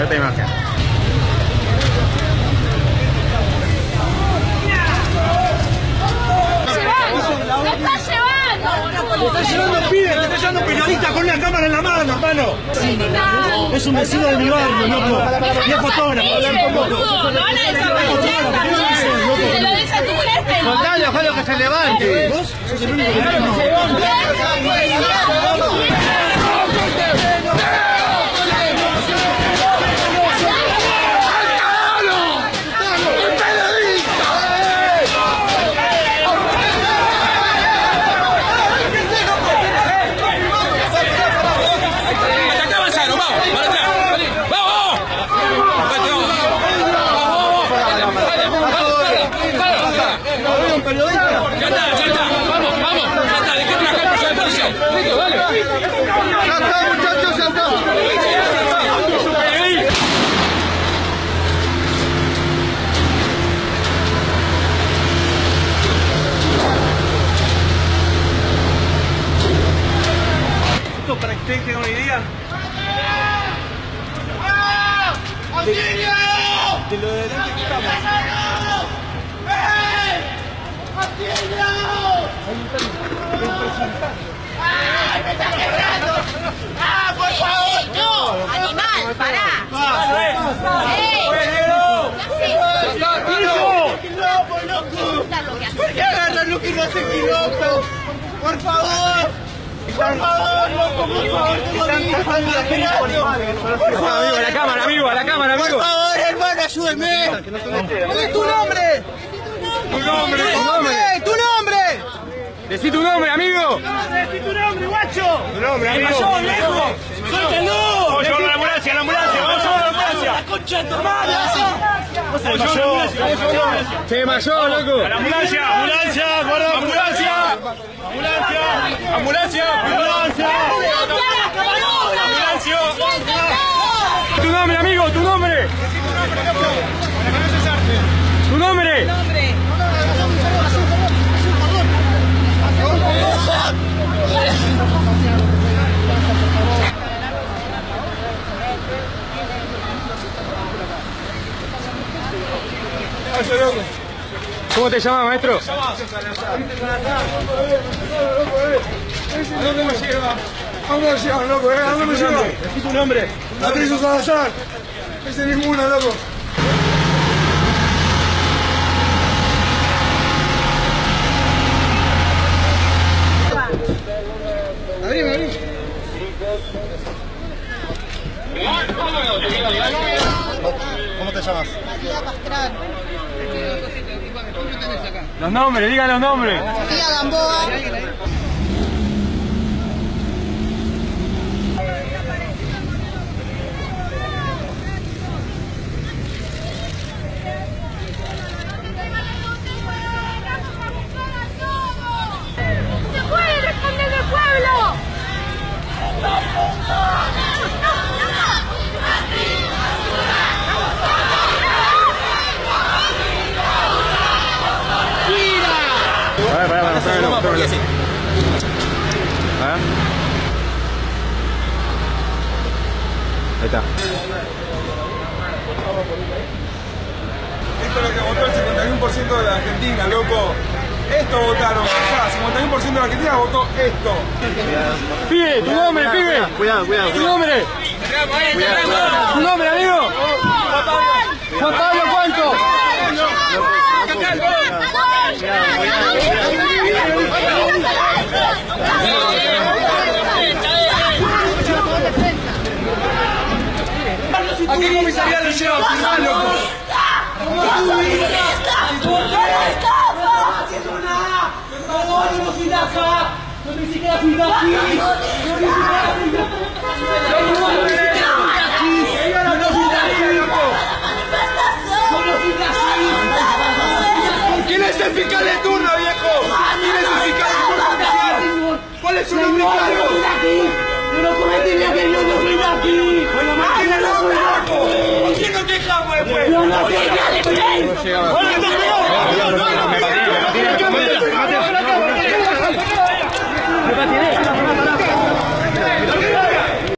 Esta imagen. ¡Lo está llevando! ¡Lo está llevando pibe, te está llevando un periodista con una cámara en la mano, hermano. Es un vecino de mi barrio, loco. Y es fotógrafo. ¡No, no van a desaparecer! ¡Se lo tu jefe! Contale, ojalá que se levante. ¿Vos sos el único que no. Hasta acá avanzaron, vamos, para atrás. Vamos, vamos. Vete, vamos. Vamos, vamos, vamos. Ya está, ya está. Vamos, vamos. Ya está, dejá trabajar personal policial. Listo, dale. Ya está, muchachos, ya está. Esto para que ustedes tengan una idea. De lo de delante que estamos. ¡No! ¡Animal! ¡Pará! ¡Ey! ¿Por qué agarran lo que no hace quilombo? Por favor. Por favor, loco, por favor, por cámara, amigo. Por favor, hermano, ayúdenme. ¿Cuál es tu nombre? Tu nombre, ¡Tu nombre! ¡Tu nombre! Decí tu nombre, amigo. ¡Decí tu nombre, guacho! Tu nombre, ¿Qué amigo. pasó, viejo? ¡Suéltalo! Vamos a llevarlo a la ambulancia, a la ambulancia, vamos a llevarlo a la ambulancia. ¡La concha de tu desmayó! Se desmayó, loco. ¡A la ambulancia! ¡Ambulancia! ¡Guarda! ¡Ambulancia! ¡Ambulancia! ¡Ambulancia! ¡Ambulancia! ¡Ambulancia! Tu nombre, amigo, tu nombre. Tu nombre. ¿Cómo te llamas, maestro? ¿A dónde me lleva? ¿A dónde me lleva, loco? ¿A dónde me lleva? Tu nombre. Patricio Salazar. Ese ninguna, loco. Los nombres, digan los nombres. Pará, pará, pará, tómelo, tómelo. Pará. Ahí está. Esto es lo que votó el 51% de la Argentina, loco. Esto votaron, ya, 51% de la Argentina votó esto. Pibe, tu nombre, pibe. Cuidado, cuidado. Tu nombre. Tu nombre, amigo. Juan Pablo, ¿cuánto? ¿A qué comisaría lo lleva? Firmá, loco. ¿Quién es el fiscal de turno, viejo? ¿Quién es el fiscal de turno? ¿Cuál es su nombre y cargo? Bueno, manténlo, loco. ¿Por qué no te Shit, I'm going to